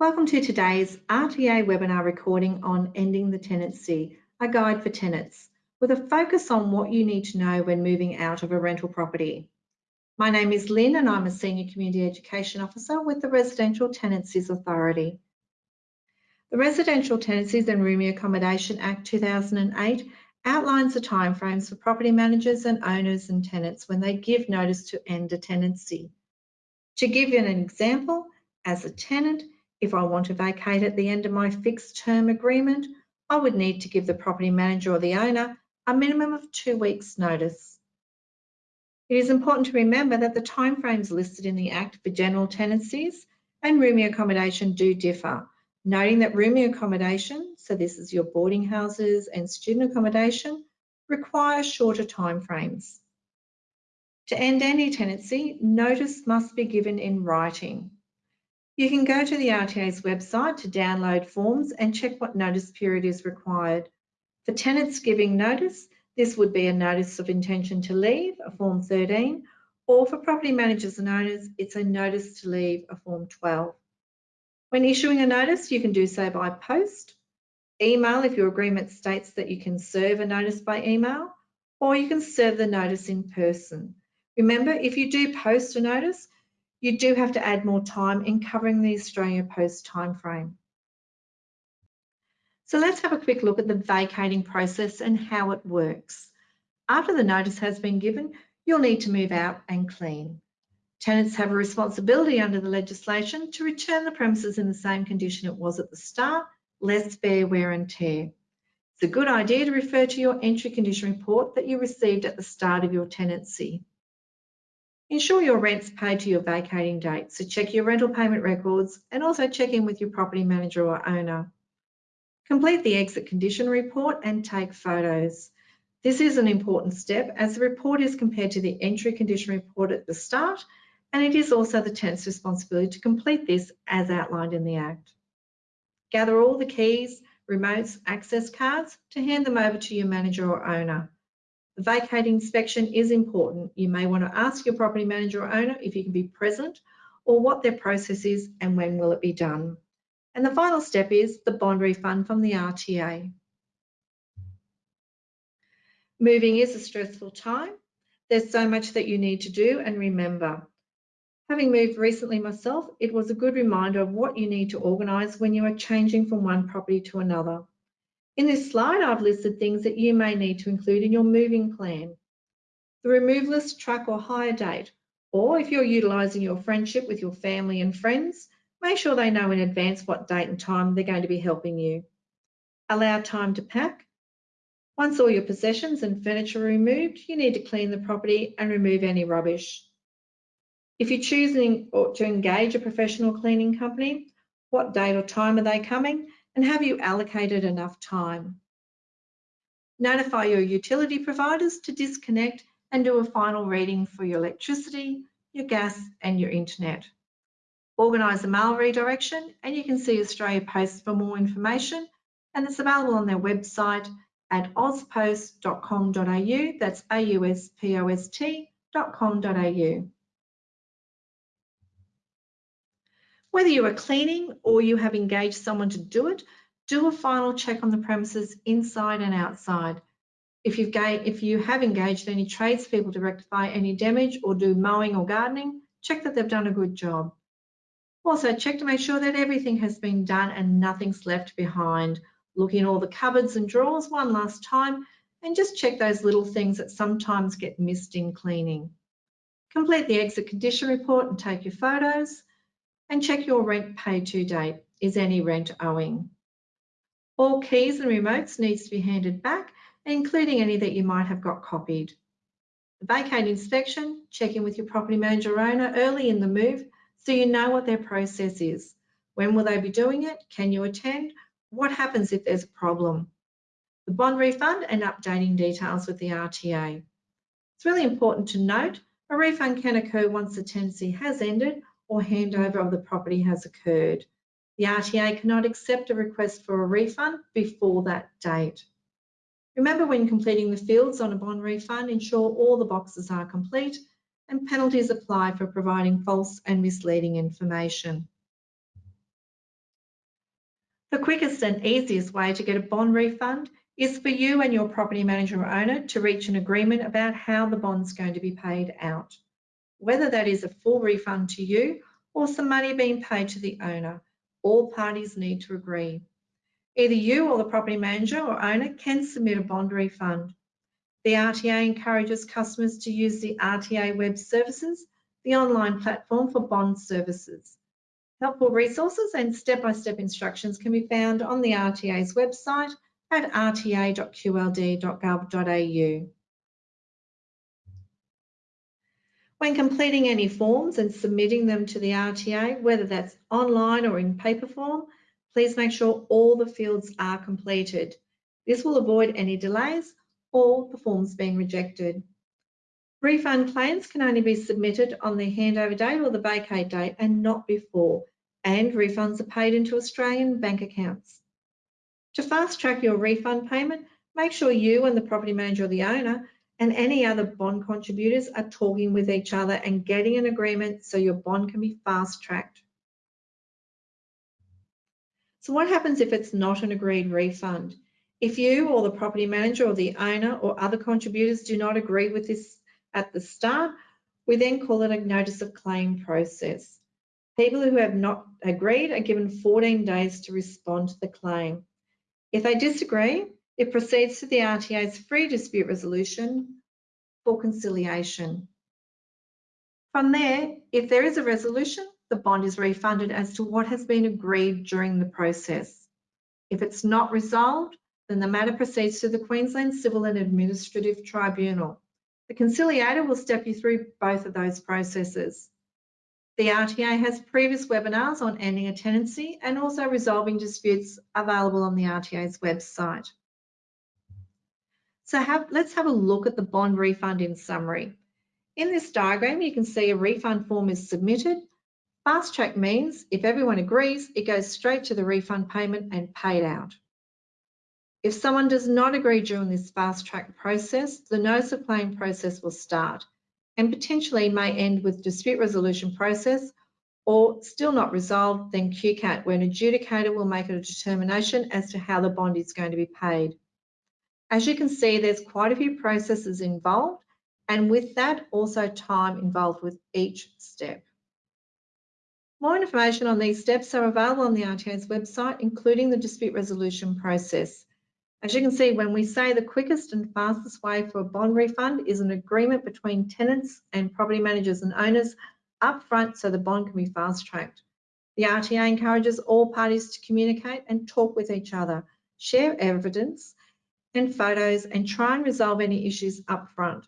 Welcome to today's RTA webinar recording on Ending the Tenancy, a guide for tenants, with a focus on what you need to know when moving out of a rental property. My name is Lynn and I'm a Senior Community Education Officer with the Residential Tenancies Authority. The Residential Tenancies and Rooming Accommodation Act 2008 outlines the timeframes for property managers and owners and tenants when they give notice to end a tenancy. To give you an example, as a tenant, if I want to vacate at the end of my fixed term agreement, I would need to give the property manager or the owner a minimum of two weeks notice. It is important to remember that the timeframes listed in the Act for general tenancies and rooming accommodation do differ, noting that rooming accommodation, so this is your boarding houses and student accommodation, require shorter timeframes. To end any tenancy, notice must be given in writing. You can go to the RTA's website to download forms and check what notice period is required. For tenants giving notice, this would be a notice of intention to leave, a Form 13, or for property managers and owners, it's a notice to leave, a Form 12. When issuing a notice, you can do so by post, email if your agreement states that you can serve a notice by email, or you can serve the notice in person. Remember, if you do post a notice, you do have to add more time in covering the Australia Post timeframe. So let's have a quick look at the vacating process and how it works. After the notice has been given, you'll need to move out and clean. Tenants have a responsibility under the legislation to return the premises in the same condition it was at the start, less bare wear and tear. It's a good idea to refer to your entry condition report that you received at the start of your tenancy. Ensure your rent's paid to your vacating date, so check your rental payment records and also check in with your property manager or owner. Complete the exit condition report and take photos. This is an important step as the report is compared to the entry condition report at the start and it is also the tenant's responsibility to complete this as outlined in the Act. Gather all the keys, remotes, access cards to hand them over to your manager or owner. Vacate inspection is important. You may want to ask your property manager or owner if you can be present or what their process is and when will it be done. And the final step is the bond refund from the RTA. Moving is a stressful time. There's so much that you need to do and remember. Having moved recently myself, it was a good reminder of what you need to organise when you are changing from one property to another. In this slide, I've listed things that you may need to include in your moving plan. The removalist truck or hire date, or if you're utilising your friendship with your family and friends, make sure they know in advance what date and time they're going to be helping you. Allow time to pack. Once all your possessions and furniture are removed, you need to clean the property and remove any rubbish. If you're choosing to engage a professional cleaning company, what date or time are they coming and have you allocated enough time? Notify your utility providers to disconnect and do a final reading for your electricity, your gas and your internet. Organise a mail redirection and you can see Australia Post for more information and it's available on their website at auspost.com.au, that's auspost.com.au. Whether you are cleaning or you have engaged someone to do it, do a final check on the premises inside and outside. If, you've if you have engaged any tradespeople to rectify any damage or do mowing or gardening, check that they've done a good job. Also check to make sure that everything has been done and nothing's left behind. Look in all the cupboards and drawers one last time and just check those little things that sometimes get missed in cleaning. Complete the exit condition report and take your photos and check your rent paid to date. Is any rent owing? All keys and remotes needs to be handed back, including any that you might have got copied. The vacate inspection, check in with your property manager owner early in the move so you know what their process is. When will they be doing it? Can you attend? What happens if there's a problem? The bond refund and updating details with the RTA. It's really important to note a refund can occur once the tenancy has ended or handover of the property has occurred. The RTA cannot accept a request for a refund before that date. Remember when completing the fields on a bond refund, ensure all the boxes are complete and penalties apply for providing false and misleading information. The quickest and easiest way to get a bond refund is for you and your property manager or owner to reach an agreement about how the bond's going to be paid out. Whether that is a full refund to you or some money being paid to the owner, all parties need to agree. Either you or the property manager or owner can submit a bond refund. The RTA encourages customers to use the RTA Web Services, the online platform for bond services. Helpful resources and step-by-step -step instructions can be found on the RTA's website at rta.qld.gov.au. When completing any forms and submitting them to the RTA, whether that's online or in paper form, please make sure all the fields are completed. This will avoid any delays or the forms being rejected. Refund claims can only be submitted on the handover date or the vacate date and not before, and refunds are paid into Australian bank accounts. To fast track your refund payment, make sure you and the property manager or the owner and any other bond contributors are talking with each other and getting an agreement so your bond can be fast tracked. So what happens if it's not an agreed refund? If you or the property manager or the owner or other contributors do not agree with this at the start, we then call it a notice of claim process. People who have not agreed are given 14 days to respond to the claim. If they disagree, it proceeds to the RTA's free dispute resolution for conciliation. From there, if there is a resolution, the bond is refunded as to what has been agreed during the process. If it's not resolved, then the matter proceeds to the Queensland Civil and Administrative Tribunal. The conciliator will step you through both of those processes. The RTA has previous webinars on ending a tenancy and also resolving disputes available on the RTA's website. So have, let's have a look at the bond refund in summary. In this diagram, you can see a refund form is submitted. Fast track means if everyone agrees, it goes straight to the refund payment and paid out. If someone does not agree during this fast track process, the notice of claim process will start and potentially may end with dispute resolution process or still not resolved, then QCAT, where an adjudicator will make a determination as to how the bond is going to be paid. As you can see, there's quite a few processes involved, and with that, also time involved with each step. More information on these steps are available on the RTA's website, including the dispute resolution process. As you can see, when we say the quickest and fastest way for a bond refund is an agreement between tenants and property managers and owners upfront so the bond can be fast tracked. The RTA encourages all parties to communicate and talk with each other, share evidence and photos and try and resolve any issues upfront.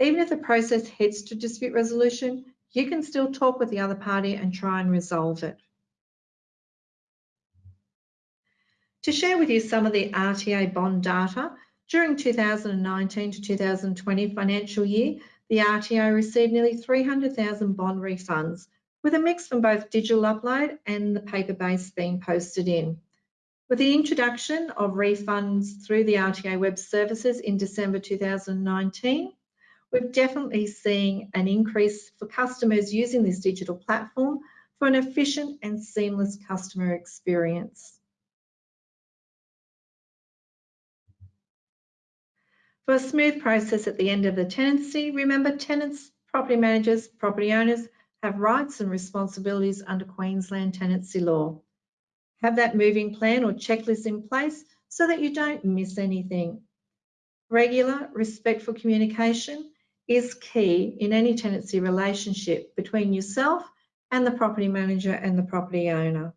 Even if the process heads to dispute resolution, you can still talk with the other party and try and resolve it. To share with you some of the RTA bond data, during 2019 to 2020 financial year, the RTA received nearly 300,000 bond refunds, with a mix from both digital upload and the paper base being posted in. With the introduction of refunds through the RTA web services in December 2019, we're definitely seeing an increase for customers using this digital platform for an efficient and seamless customer experience. For a smooth process at the end of the tenancy, remember tenants, property managers, property owners have rights and responsibilities under Queensland tenancy law. Have that moving plan or checklist in place so that you don't miss anything. Regular, respectful communication is key in any tenancy relationship between yourself and the property manager and the property owner.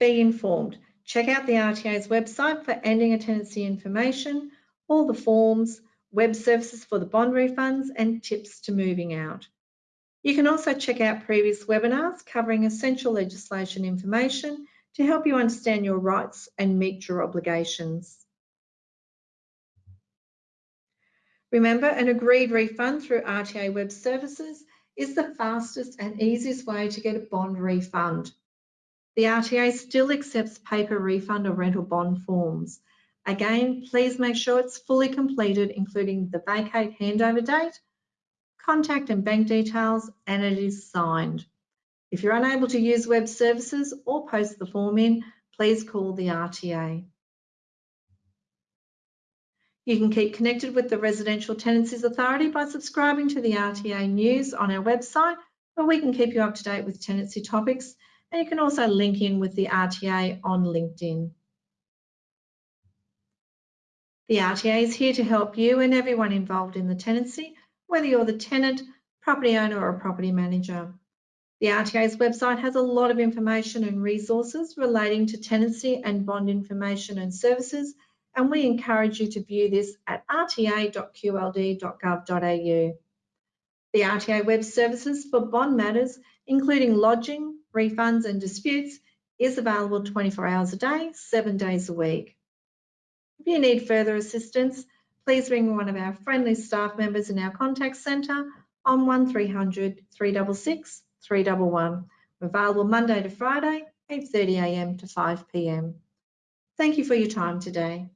Be informed. Check out the RTA's website for ending a tenancy information, all the forms, web services for the bond refunds and tips to moving out. You can also check out previous webinars covering essential legislation information to help you understand your rights and meet your obligations. Remember, an agreed refund through RTA Web Services is the fastest and easiest way to get a bond refund. The RTA still accepts paper refund or rental bond forms. Again, please make sure it's fully completed, including the vacate handover date, contact and bank details, and it is signed. If you're unable to use web services or post the form in, please call the RTA. You can keep connected with the Residential Tenancies Authority by subscribing to the RTA news on our website, where we can keep you up to date with tenancy topics, and you can also link in with the RTA on LinkedIn. The RTA is here to help you and everyone involved in the tenancy, whether you're the tenant, property owner or a property manager. The RTA's website has a lot of information and resources relating to tenancy and bond information and services, and we encourage you to view this at rta.qld.gov.au. The RTA Web Services for bond matters, including lodging, refunds and disputes, is available 24 hours a day, seven days a week. If you need further assistance, please ring one of our friendly staff members in our contact centre on 1300 366 311. We're available Monday to Friday, 8.30am to 5pm. Thank you for your time today.